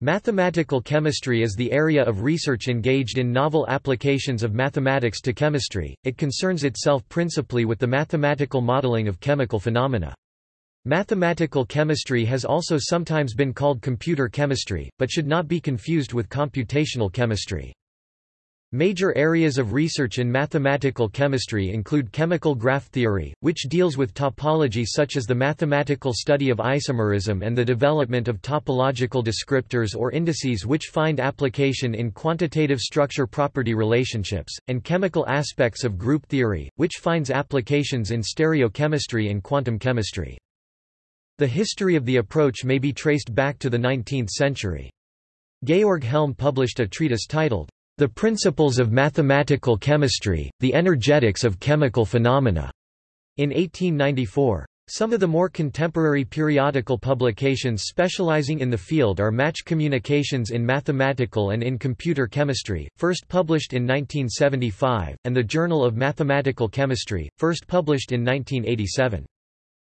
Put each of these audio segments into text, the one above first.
Mathematical chemistry is the area of research engaged in novel applications of mathematics to chemistry, it concerns itself principally with the mathematical modeling of chemical phenomena. Mathematical chemistry has also sometimes been called computer chemistry, but should not be confused with computational chemistry. Major areas of research in mathematical chemistry include chemical graph theory, which deals with topology such as the mathematical study of isomerism and the development of topological descriptors or indices which find application in quantitative structure-property relationships, and chemical aspects of group theory, which finds applications in stereochemistry and quantum chemistry. The history of the approach may be traced back to the 19th century. Georg Helm published a treatise titled, the Principles of Mathematical Chemistry, The Energetics of Chemical Phenomena, in 1894. Some of the more contemporary periodical publications specializing in the field are Match Communications in Mathematical and in Computer Chemistry, first published in 1975, and the Journal of Mathematical Chemistry, first published in 1987.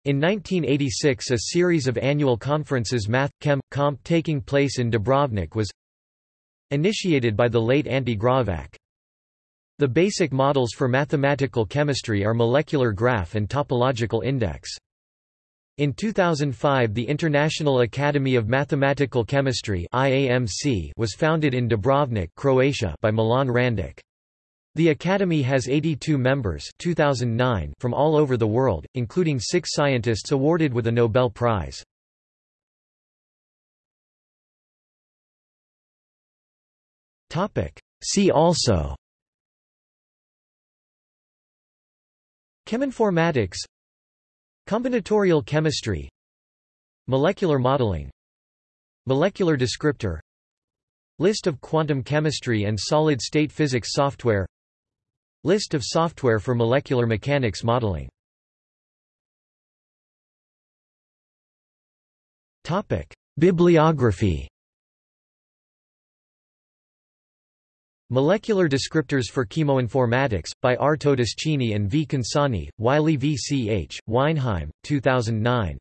In 1986 a series of annual conferences Math, Chem, Comp taking place in Dubrovnik was initiated by the late Ante Graovac. The basic models for mathematical chemistry are molecular graph and topological index. In 2005 the International Academy of Mathematical Chemistry was founded in Dubrovnik Croatia by Milan Randic. The Academy has 82 members 2009 from all over the world, including six scientists awarded with a Nobel Prize. See also. Cheminformatics. Combinatorial chemistry. Molecular modeling. Molecular descriptor. List of quantum chemistry and solid-state physics software. List of software for molecular mechanics modeling. Bibliography Molecular Descriptors for Chemoinformatics, by R. Todeschini and V. Consonni, Wiley v. C. H., Weinheim, 2009.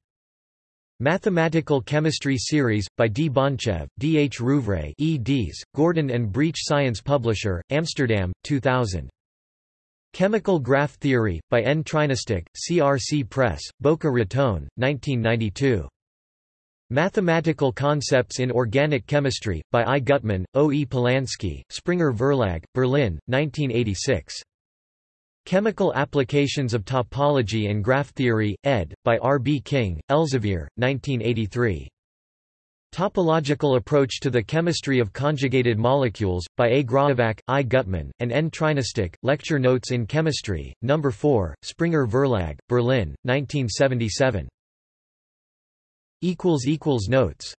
Mathematical Chemistry Series, by D. Bonchev, D. H. Rouvray eds, Gordon and Breach Science Publisher, Amsterdam, 2000. Chemical Graph Theory, by N. Trinajstić, CRC Press, Boca Raton, 1992. Mathematical Concepts in Organic Chemistry, by I. Gutman, O. E. Polansky, Springer Verlag, Berlin, 1986. Chemical Applications of Topology and Graph Theory, ed., by R. B. King, Elsevier, 1983. Topological Approach to the Chemistry of Conjugated Molecules, by A. Graovac, I. Gutman, and N. Trinajstić, Lecture Notes in Chemistry, No. 4, Springer Verlag, Berlin, 1977. Notes